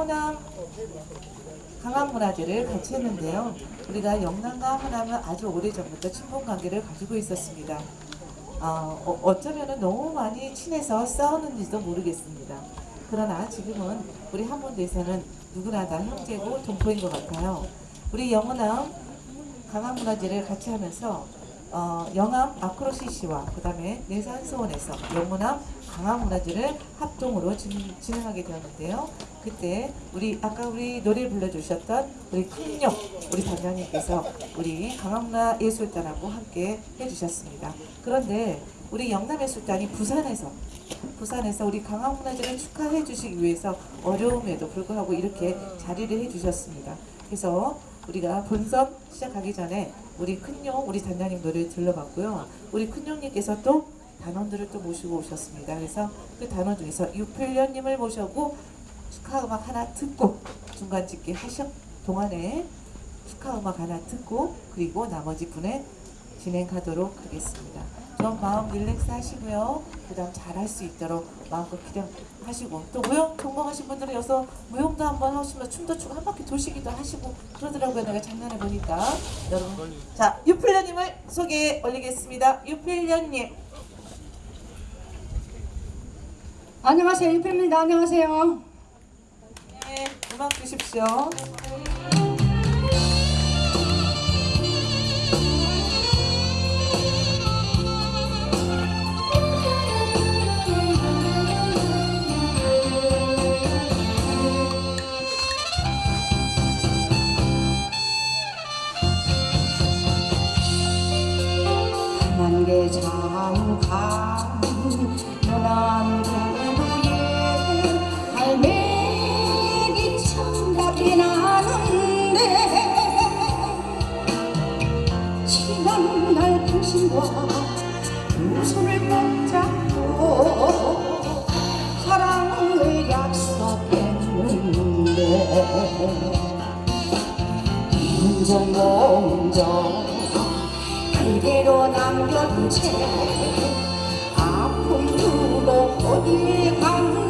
호남 강화문화재를 같이 했는데요. 우리가 영남과 호남은 아주 오래전부터 친분 관계를 가지고 있었습니다. 어, 어, 쩌면 너무 많이 친해서 싸우는지도 모르겠습니다. 그러나 지금은 우리 한문대에서는 누구나 다 형제고 동포인 것 같아요. 우리 영호남 강화문화재를 같이 하면서 어, 영암 아크로시시와 그 다음에 내산소원에서 영호남 강화문화재를 합동으로 진, 진행하게 되었는데요. 그때 우리 아까 우리 노래 불러주셨던 우리 큰용 우리 단장님께서 우리 강화문화예술단하고 함께 해주셨습니다. 그런데 우리 영남예술단이 부산에서 부산에서 우리 강화문화재를 축하해 주시기 위해서 어려움에도 불구하고 이렇게 자리를 해 주셨습니다. 그래서 우리가 본선 시작하기 전에 우리 큰용 우리 단장님 노래 들러봤고요. 우리 큰용님께서 또 단원들을 또 모시고 오셨습니다. 그래서 그 단원 중에서 유필련님을 모셔고 축하 음악 하나 듣고 중간 집계 하셨 동안에 축하 음악 하나 듣고 그리고 나머지 분에 진행하도록 하겠습니다. 좀 마음 릴렉스 하시고요. 그 다음 잘할 수 있도록 마음껏 기대하시고 또 무용 전공하신 분들은 여기서 무용도 한번 하시면 춤도 추고 한 바퀴 도시기도 하시고 그러더라고요. 내가 장난해 보니까 여러분 자 유필련님을 소개해 올리겠습니다. 유필련님 안녕하세요. 유필입니다. 안녕하세요. 네, 음악 주십시오. 만개 장강 연안도 청각이 나는데 지난 날 당신과 두 손을 꼭 잡고 사랑을 약속했는데 인정몽정 그대로 남겨둔 채 아픔 두고 어딜 갔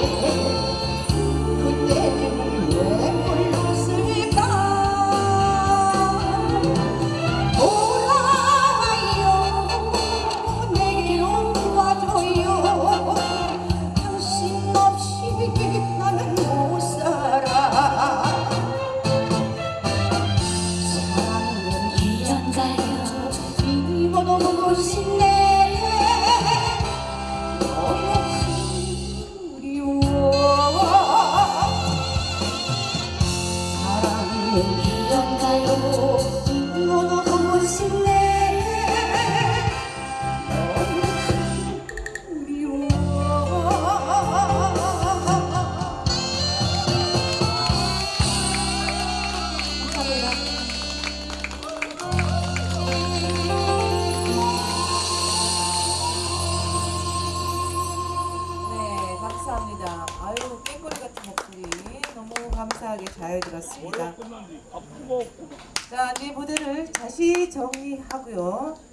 너무 아유, 깽거리 같은 목소리 너무 감사하게 잘 들었습니다. 자, 네 무대를 다시 정리하고요.